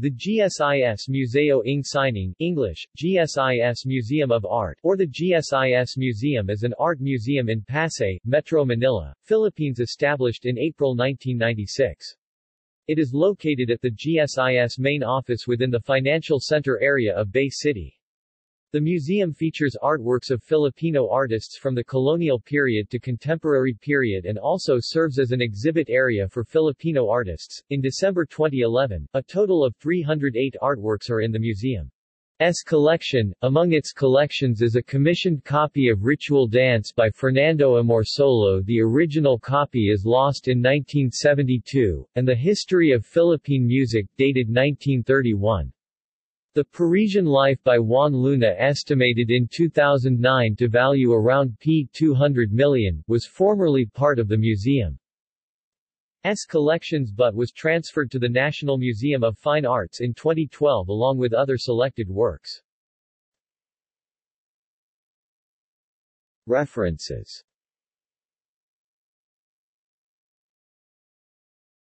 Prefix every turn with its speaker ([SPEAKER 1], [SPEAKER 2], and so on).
[SPEAKER 1] The GSIS Museo ng Sining English, GSIS Museum of Art or the GSIS Museum is an art museum in Pasay, Metro Manila, Philippines established in April 1996. It is located at the GSIS main office within the financial center area of Bay City. The museum features artworks of Filipino artists from the colonial period to contemporary period and also serves as an exhibit area for Filipino artists. In December 2011, a total of 308 artworks are in the museum. S collection. Among its collections is a commissioned copy of Ritual Dance by Fernando Amorsolo. The original copy is lost in 1972, and the History of Philippine Music dated 1931. The Parisian Life by Juan Luna estimated in 2009 to value around P200 million, was formerly part of the museum's collections but was transferred to the National Museum of Fine Arts in 2012 along with other selected works. References